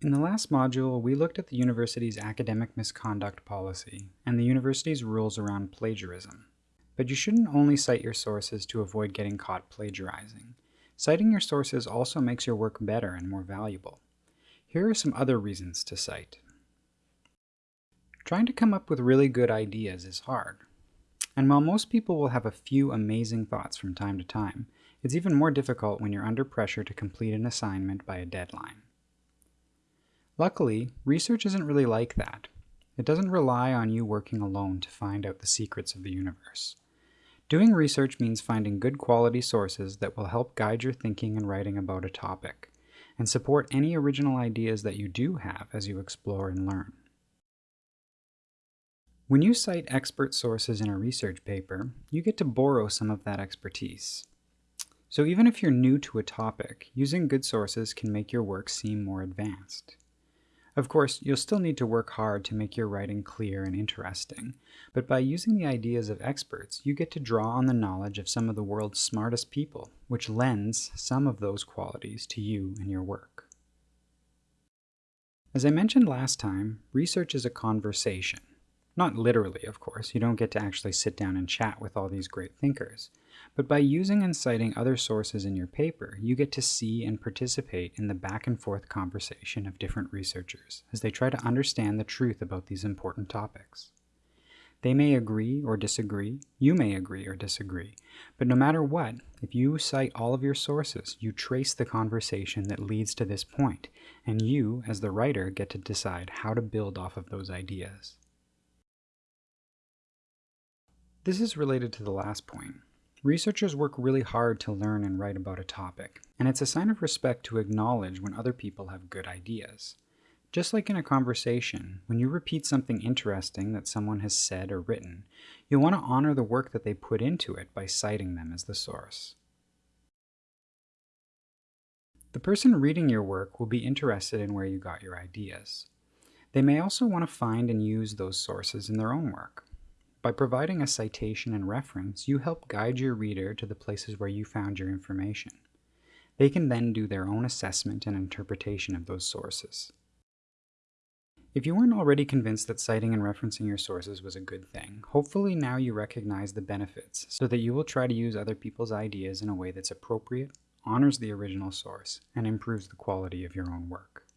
In the last module, we looked at the university's academic misconduct policy and the university's rules around plagiarism. But you shouldn't only cite your sources to avoid getting caught plagiarizing. Citing your sources also makes your work better and more valuable. Here are some other reasons to cite. Trying to come up with really good ideas is hard. And while most people will have a few amazing thoughts from time to time, it's even more difficult when you're under pressure to complete an assignment by a deadline. Luckily, research isn't really like that. It doesn't rely on you working alone to find out the secrets of the universe. Doing research means finding good quality sources that will help guide your thinking and writing about a topic, and support any original ideas that you do have as you explore and learn. When you cite expert sources in a research paper, you get to borrow some of that expertise. So even if you're new to a topic, using good sources can make your work seem more advanced. Of course, you'll still need to work hard to make your writing clear and interesting, but by using the ideas of experts, you get to draw on the knowledge of some of the world's smartest people, which lends some of those qualities to you and your work. As I mentioned last time, research is a conversation. Not literally, of course, you don't get to actually sit down and chat with all these great thinkers. But by using and citing other sources in your paper, you get to see and participate in the back and forth conversation of different researchers as they try to understand the truth about these important topics. They may agree or disagree, you may agree or disagree, but no matter what, if you cite all of your sources, you trace the conversation that leads to this point, and you, as the writer, get to decide how to build off of those ideas. This is related to the last point. Researchers work really hard to learn and write about a topic, and it's a sign of respect to acknowledge when other people have good ideas. Just like in a conversation, when you repeat something interesting that someone has said or written, you'll want to honor the work that they put into it by citing them as the source. The person reading your work will be interested in where you got your ideas. They may also want to find and use those sources in their own work. By providing a citation and reference, you help guide your reader to the places where you found your information. They can then do their own assessment and interpretation of those sources. If you weren't already convinced that citing and referencing your sources was a good thing, hopefully now you recognize the benefits so that you will try to use other people's ideas in a way that's appropriate, honors the original source, and improves the quality of your own work.